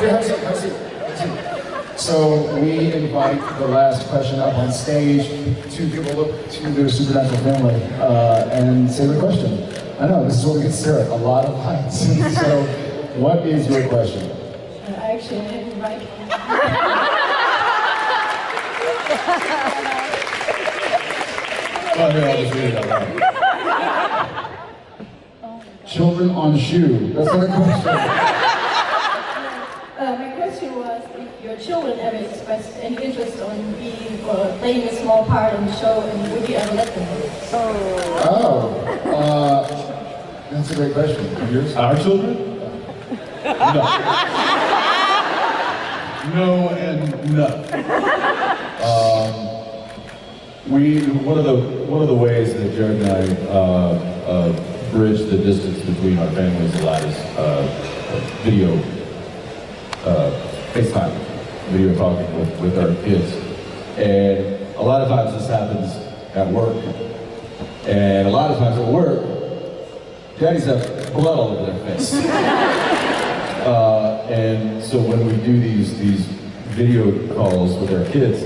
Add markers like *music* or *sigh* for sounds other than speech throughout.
Here, have a seat, have a seat, have a seat. So we invite the last question up on stage to give a look to their supernatural family uh, and say their question. I know, this is what we consider a lot of lights. *laughs* so what is your question? Uh, I actually didn't write. Well, here, I'll just read it out loud. Children on shoe. That's not a question. Question was if your children ever expressed any interest on being or playing a small part in the show, and would you ever let them? Oh, uh, that's a great question. Yours? Our children? No. no and no. Um, we one of the one of the ways that Jared and I uh, uh, bridge the distance between our families a lot is uh, video, uh, FaceTime, video talking with, with our kids, and a lot of times this happens at work, and a lot of times at work, daddies have blood all over their face. *laughs* Uh, and so when we do these these video calls with our kids,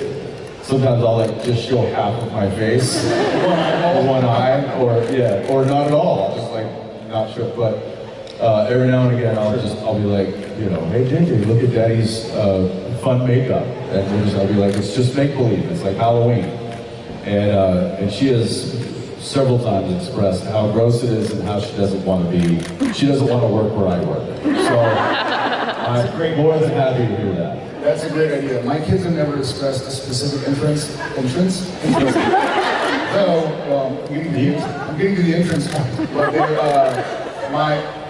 sometimes I'll like just show half of my face, *laughs* one eye, or yeah, or not at all. I'll just like not show. But uh, every now and again, I'll just I'll be like, you know, hey JJ, look at Daddy's uh, fun makeup, and just I'll be like, it's just make believe. It's like Halloween, and uh, and she has several times expressed how gross it is and how she doesn't want to be, she doesn't want to work where I work. So I'm more than happy to hear that. That's a great idea. My kids have never expressed a specific entrance. Entrance? Entrance. so, well, I'm getting to the, entrance part. But uh, my,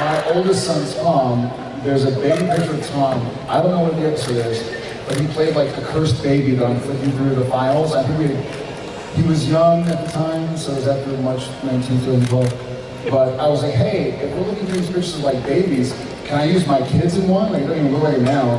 my oldest son's Tom, there's a baby picture of Tom. I don't know what the episode is, but he played like the cursed baby that I'm flicking through the files. I think we, he was young at the time, so it was after March 19th, 2012. But I was like, hey, if we're looking through these pictures of like babies, can I use my kids in one? Like, it doesn't even look like it now,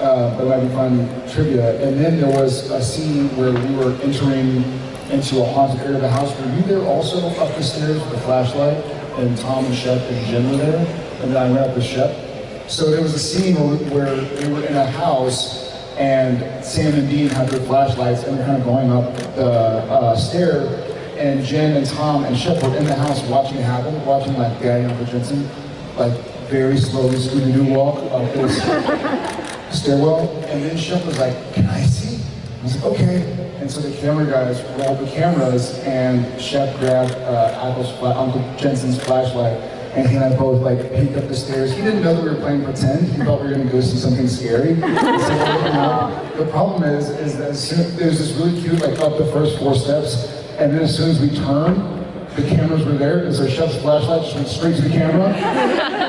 uh, but it might be fun trivia. And then there was a scene where we were entering into a haunted area of the house. Were you there also up the stairs with a flashlight? And Tom and Shep and Jen were there? And then I went up with Shep. So there was a scene where, we were in a house and Sam and Dean had their flashlights and they're kind of going up the uh, stair and Jen and Tom and Shep were in the house watching it happen, watching like Daddy and Uncle Jensen, like very slowly scooby doo walk up this *laughs* stairwell. And then Shep was like, can I see? Okay. And so the camera guys rolled the cameras and Shep grabbed uh, Apple's, Uncle Jensen's flashlight and he and I both like peeked up the stairs. He didn't know that we were playing pretend. He thought we were gonna go see something scary. So, the problem is, is that soon, there's this really cute like up the first four steps, and then as soon as we turn, the cameras were there, and so Shep's flashlight just went straight to the camera.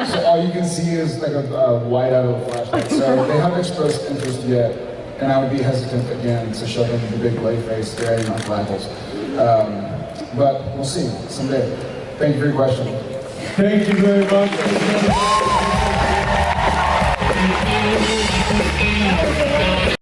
so all you can see is like a, a white out of a flashlight. So they haven't expressed interest yet, and I would be hesitant again to shove him the big lay face there in my rivals. Um, but we'll see someday. Thank you for your question. Thank you very much. Thank you.